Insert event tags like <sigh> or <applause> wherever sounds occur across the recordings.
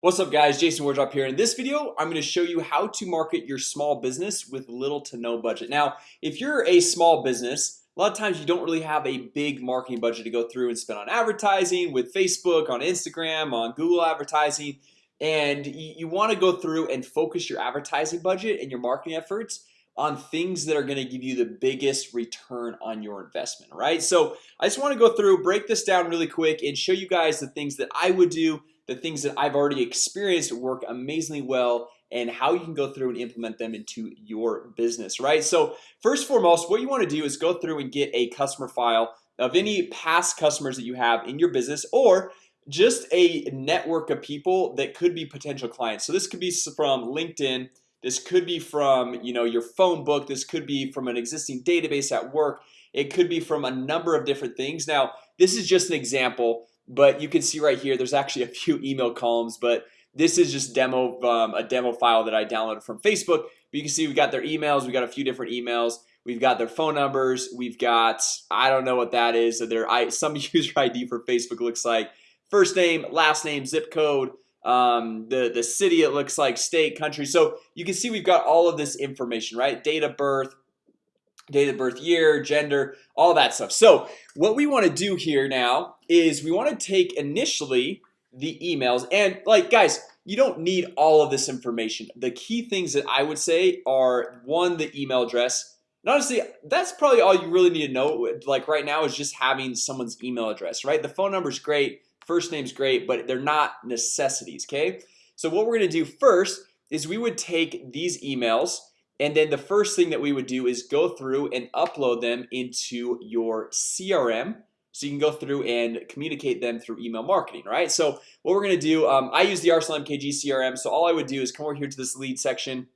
What's up guys? Jason Wardrop here. In this video I'm going to show you how to market your small business with little to no budget. Now if you're a small business a lot of times you don't really have a big marketing budget to go through and spend on advertising with Facebook on Instagram on Google advertising and you want to go through and focus your advertising budget and your marketing efforts on things that are going to give you the biggest return on your investment right? So I just want to go through break this down really quick and show you guys the things that I would do the things that I've already experienced work amazingly well and how you can go through and implement them into your business right? So first foremost what you want to do is go through and get a customer file of any past customers that you have in your business or just a network of people that could be potential clients. So this could be from LinkedIn this could be from you know your phone book this could be from an existing database at work it could be from a number of different things. Now this is just an example but you can see right here there's actually a few email columns but this is just demo um, a demo file that I downloaded from Facebook. But you can see we got their emails we got a few different emails. We've got their phone numbers we've got I don't know what that is so their I <laughs> some user ID for Facebook looks like first name last name zip code um, the the city it looks like state country. So you can see we've got all of this information right? Date of birth date of birth year gender all that stuff. So what we want to do here now is we want to take initially the emails and like guys you don't need all of this information. The key things that I would say are one the email address. And honestly that's probably all you really need to know like right now is just having someone's email address right? The phone number is great first name's great but they're not necessities okay? So what we're gonna do first is we would take these emails and then the first thing that we would do is go through and upload them into your CRM so you can go through and communicate them through email marketing right? So what we're gonna do um, I use the Arsenal MKG CRM so all I would do is come over here to this lead section.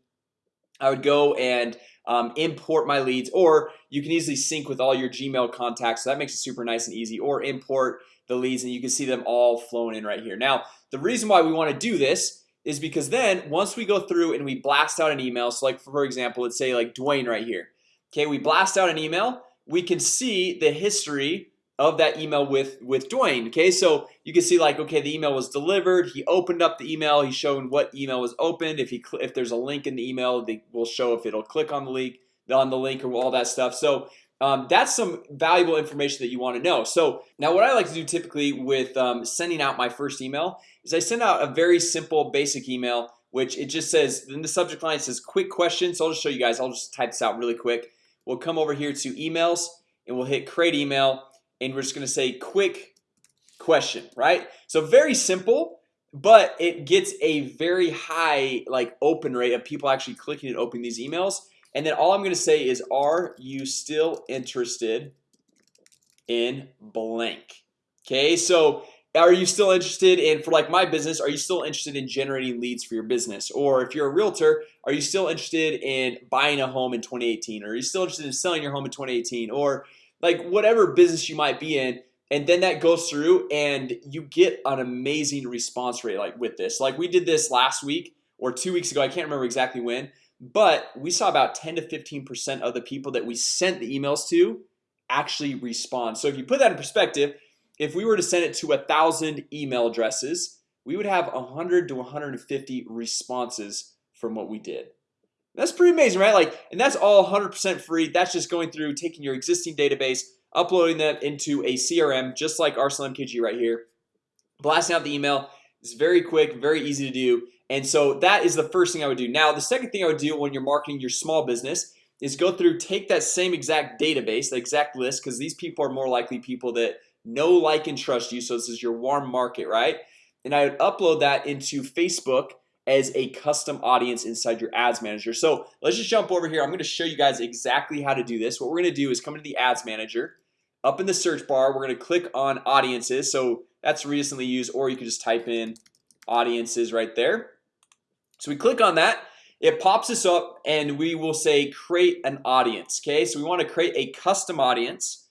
I would go and um, import my leads or you can easily sync with all your Gmail contacts. So that makes it super nice and easy. Or import the leads and you can see them all flowing in right here. Now the reason why we want to do this is because then once we go through and we blast out an email so like for example let's say like Dwayne right here. Okay we blast out an email we can see the history of that email with with Dwayne okay? So you can see like okay the email was delivered he opened up the email he's showing what email was opened if he if there's a link in the email they will show if it'll click on the link on the link or all that stuff. So um, that's some valuable information that you want to know. So now what I like to do typically with um, sending out my first email is I send out a very simple basic email which it just says in the subject line says quick question so I'll just show you guys. I'll just type this out really quick. We'll come over here to emails and we'll hit create email and we're just gonna say quick question right? So very simple but it gets a very high like open rate of people actually clicking and opening these emails and then all I'm gonna say is are you still interested in blank? Okay so are you still interested in for like my business are you still interested in generating leads for your business? Or if you're a realtor are you still interested in buying a home in 2018 or are you still interested in selling your home in 2018 or like whatever business you might be in and then that goes through and you get an amazing response rate like with this. Like we did this last week or two weeks ago I can't remember exactly when but we saw about 10 to 15% of the people that we sent the emails to actually respond. So if you put that in perspective if we were to send it to a thousand email addresses we would have 100 to 150 responses from what we did. That's pretty amazing right? Like and that's all 100% free. That's just going through taking your existing database uploading them into a CRM just like Arsenal MKG right here blasting out the email. It's very quick very easy to do and so that is the first thing I would do. Now the second thing I would do when you're marketing your small business is go through take that same exact database the exact list because these people are more likely people that know like and trust you. So this is your warm market right? And I would upload that into Facebook as a custom audience inside your ads manager. So let's just jump over here. I'm going to show you guys exactly how to do this. What we're going to do is come into the ads manager. Up in the search bar We're going to click on audiences. So that's recently used or you can just type in audiences right there So we click on that. It pops us up and we will say create an audience Okay, so we want to create a custom audience.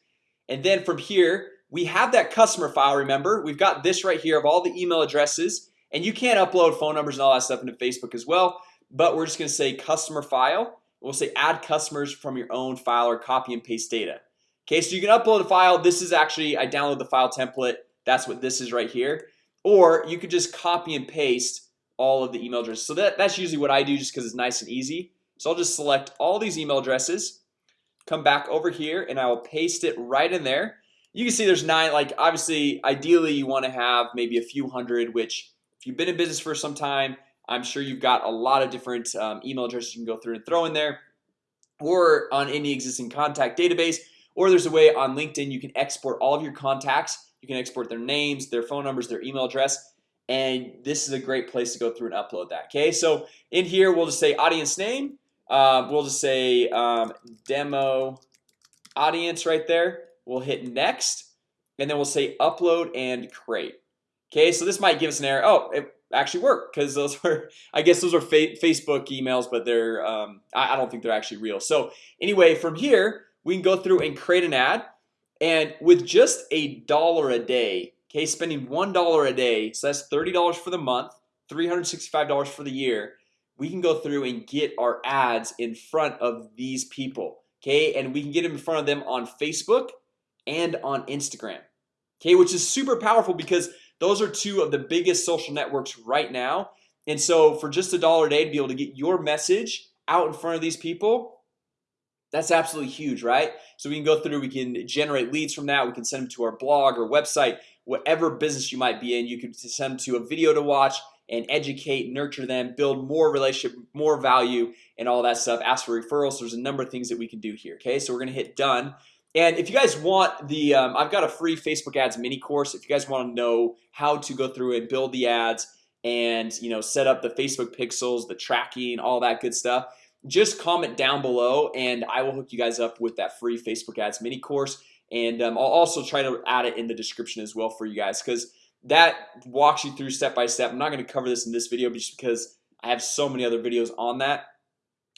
And then from here we have that customer file remember? We've got this right here of all the email addresses. And you can't upload phone numbers and all that stuff into Facebook as well But we're just gonna say customer file. We'll say add customers from your own file or copy and paste data. Okay, so you can upload a file. This is actually I download the file template. That's what this is right here. Or you could just copy and paste all of the email addresses. So that that's usually what I do just because it's nice and easy. So I'll just select all these email addresses come back over here and I will paste it right in there. You can see there's nine like obviously ideally you want to have maybe a few hundred which if you've been in business for some time I'm sure you've got a lot of different um, email addresses you can go through and throw in there. Or on any existing contact database or there's a way on LinkedIn you can export all of your contacts. You can export their names their phone numbers their email address and this is a great place to go through and upload that okay? So in here we'll just say audience name uh, we'll just say um, demo audience right there. We'll hit next and then we'll say upload and create Okay, so this might give us an error. Oh, it actually worked because those were <laughs> I guess those are fa Facebook emails, but they're um, I, I don't think they're actually real. So anyway from here we can go through and create an ad and with just a dollar a day Okay, spending one dollar a day. So that's $30 for the month $365 for the year. We can go through and get our ads in front of these people Okay, and we can get them in front of them on Facebook and on Instagram Okay, which is super powerful because those are two of the biggest social networks right now. And so for just a dollar a day to be able to get your message out in front of these people that's absolutely huge right? So we can go through we can generate leads from that we can send them to our blog or website whatever business you might be in you could send them to a video to watch and educate nurture them build more relationship more value and all that stuff. Ask for referrals. There's a number of things that we can do here okay? So we're gonna hit done. And if you guys want the um, I've got a free Facebook ads mini course. If you guys want to know how to go through and build the ads and you know set up the Facebook pixels the tracking all that good stuff just comment down below and I will hook you guys up with that free Facebook ads mini course and um, I'll also try to add it in the description as well for you guys because that walks you through step by step. I'm not going to cover this in this video just because I have so many other videos on that.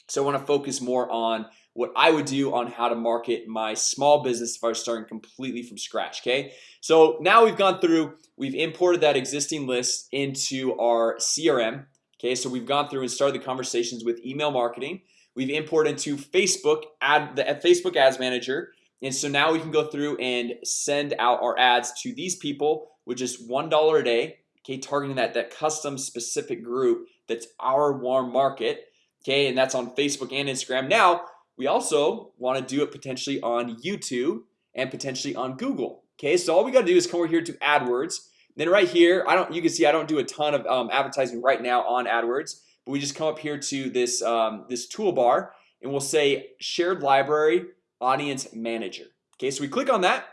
So I want to focus more on what I would do on how to market my small business if I was starting completely from scratch Okay, so now we've gone through we've imported that existing list into our CRM Okay, so we've gone through and started the conversations with email marketing. We've imported into Facebook ad the Facebook Ads Manager and so now we can go through and send out our ads to these people with just one dollar a day Okay, targeting that that custom specific group that's our warm market Okay, and that's on Facebook and Instagram. Now we also want to do it potentially on YouTube and potentially on Google Okay, so all we got to do is come over here to AdWords. Then right here I don't you can see I don't do a ton of um, advertising right now on AdWords But we just come up here to this um, this toolbar and we'll say shared library audience manager. Okay, so we click on that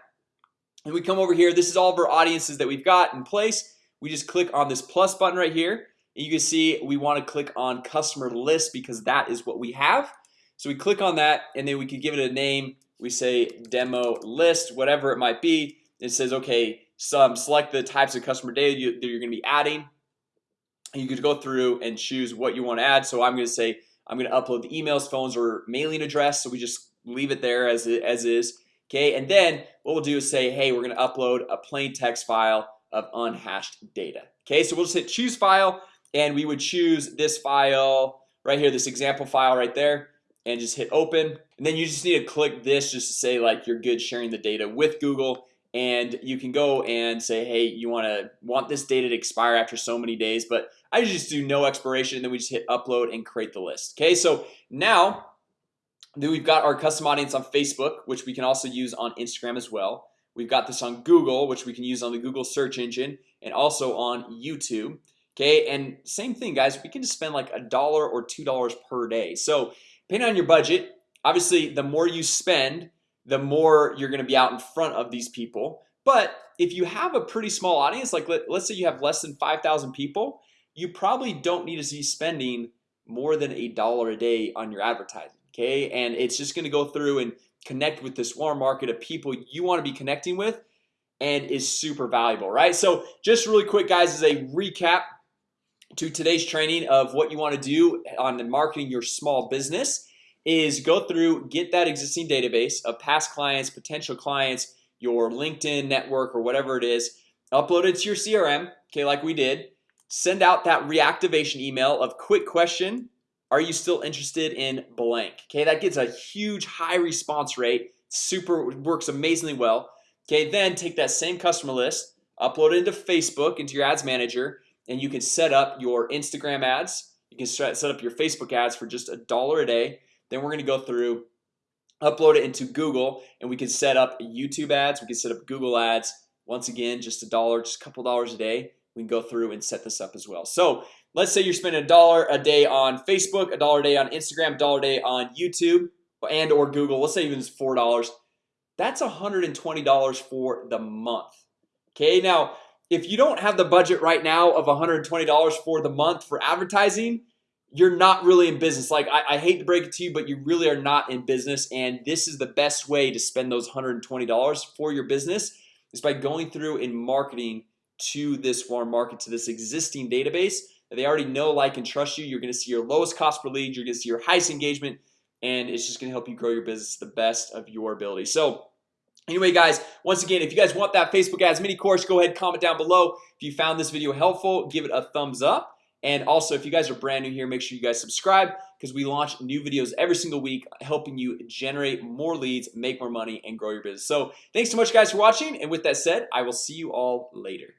and we come over here. This is all of our audiences that we've got in place. We just click on this plus button right here and you can see we want to click on customer list because that is what we have. So we click on that and then we can give it a name. We say demo list whatever it might be. It says okay some select the types of customer data you, that you're gonna be adding. And you could go through and choose what you want to add. So I'm gonna say I'm gonna upload the emails phones or mailing address. So we just leave it there as it as is Okay, and then what we'll do is say hey, we're gonna upload a plain text file of unhashed data Okay, so we'll just hit choose file and we would choose this file right here this example file right there and just hit open. And then you just need to click this just to say like you're good sharing the data with Google. And you can go and say hey you want to want this data to expire after so many days but I just do no expiration. And then we just hit upload and create the list Okay, so now then we've got our custom audience on Facebook which we can also use on Instagram as well. We've got this on Google which we can use on the Google search engine and also on YouTube. Okay, and same thing guys we can just spend like a dollar or two dollars per day. So depending on your budget obviously the more you spend the more you're gonna be out in front of these people. But if you have a pretty small audience like let, us say you have less than 5,000 people you probably don't need to be spending more than a dollar a day on your advertising Okay, and it's just gonna go through and connect with this warm market of people you want to be connecting with and is super valuable right? So just really quick guys as a recap to today's training of what you want to do on marketing your small business is go through get that existing database of past clients potential clients your LinkedIn network or whatever it is upload it to your CRM Okay, like we did. Send out that reactivation email of quick question Are you still interested in blank? Okay, that gets a huge high response rate. Super works amazingly well. Okay, then take that same customer list upload it into Facebook into your ads manager and you can set up your Instagram ads. You can set up your Facebook ads for just a dollar a day. Then we're gonna go through Upload it into Google and we can set up YouTube ads. We can set up Google ads. Once again just a dollar just a couple dollars a day. We can go through and set this up as well. So let's say you're spending a dollar a day on Facebook a dollar a day on Instagram a dollar a day on YouTube and or Google. Let's say even four dollars. That's $120 for the month. Okay now if you don't have the budget right now of $120 for the month for advertising You're not really in business. Like I, I hate to break it to you But you really are not in business and this is the best way to spend those $120 for your business is by going through and marketing to this warm market to this existing database they already know like and trust you You're gonna see your lowest cost per lead You're gonna see your highest engagement and it's just gonna help you grow your business the best of your ability. So Anyway guys once again if you guys want that Facebook ads mini course go ahead comment down below. If you found this video helpful give it a thumbs up. And also if you guys are brand new here make sure you guys subscribe because we launch new videos every single week helping you generate more leads make more money and grow your business. So thanks so much guys for watching. And with that said I will see you all later